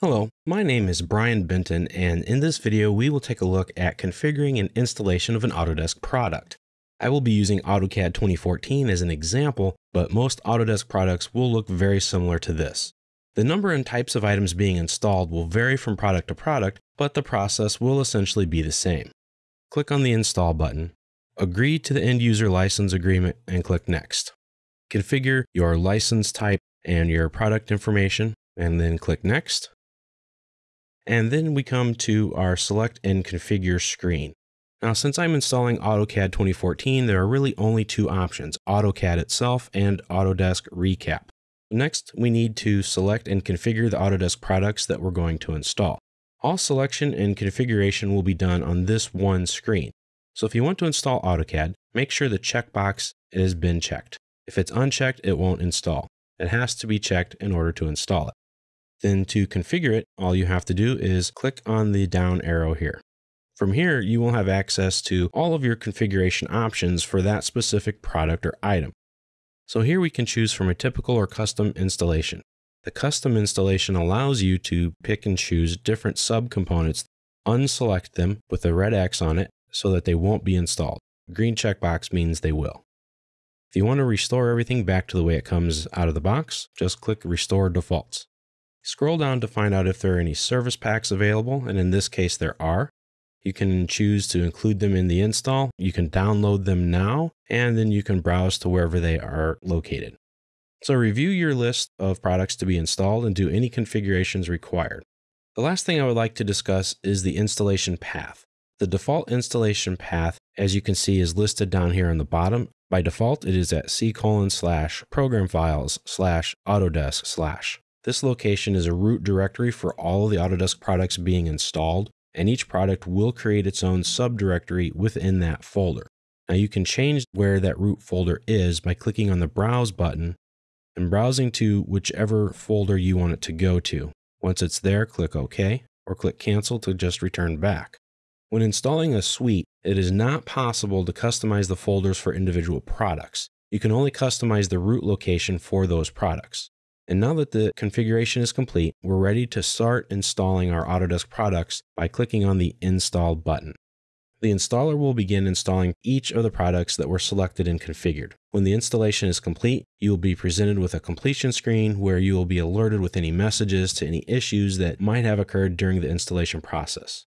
Hello, my name is Brian Benton, and in this video, we will take a look at configuring an installation of an Autodesk product. I will be using AutoCAD 2014 as an example, but most Autodesk products will look very similar to this. The number and types of items being installed will vary from product to product, but the process will essentially be the same. Click on the Install button, agree to the End User License Agreement, and click Next. Configure your license type and your product information, and then click Next. And then we come to our Select and Configure screen. Now, since I'm installing AutoCAD 2014, there are really only two options, AutoCAD itself and Autodesk Recap. Next, we need to select and configure the Autodesk products that we're going to install. All selection and configuration will be done on this one screen. So if you want to install AutoCAD, make sure the checkbox has been checked. If it's unchecked, it won't install. It has to be checked in order to install it. Then to configure it, all you have to do is click on the down arrow here. From here, you will have access to all of your configuration options for that specific product or item. So here we can choose from a typical or custom installation. The custom installation allows you to pick and choose different subcomponents, unselect them with a red X on it so that they won't be installed. green checkbox means they will. If you want to restore everything back to the way it comes out of the box, just click Restore Defaults. Scroll down to find out if there are any service packs available, and in this case there are. You can choose to include them in the install. You can download them now, and then you can browse to wherever they are located. So review your list of products to be installed and do any configurations required. The last thing I would like to discuss is the installation path. The default installation path, as you can see, is listed down here on the bottom. By default, it is at c colon slash program files slash autodesk slash. This location is a root directory for all of the Autodesk products being installed, and each product will create its own subdirectory within that folder. Now you can change where that root folder is by clicking on the Browse button and browsing to whichever folder you want it to go to. Once it's there, click OK or click Cancel to just return back. When installing a suite, it is not possible to customize the folders for individual products. You can only customize the root location for those products. And now that the configuration is complete, we're ready to start installing our Autodesk products by clicking on the Install button. The installer will begin installing each of the products that were selected and configured. When the installation is complete, you will be presented with a completion screen where you will be alerted with any messages to any issues that might have occurred during the installation process.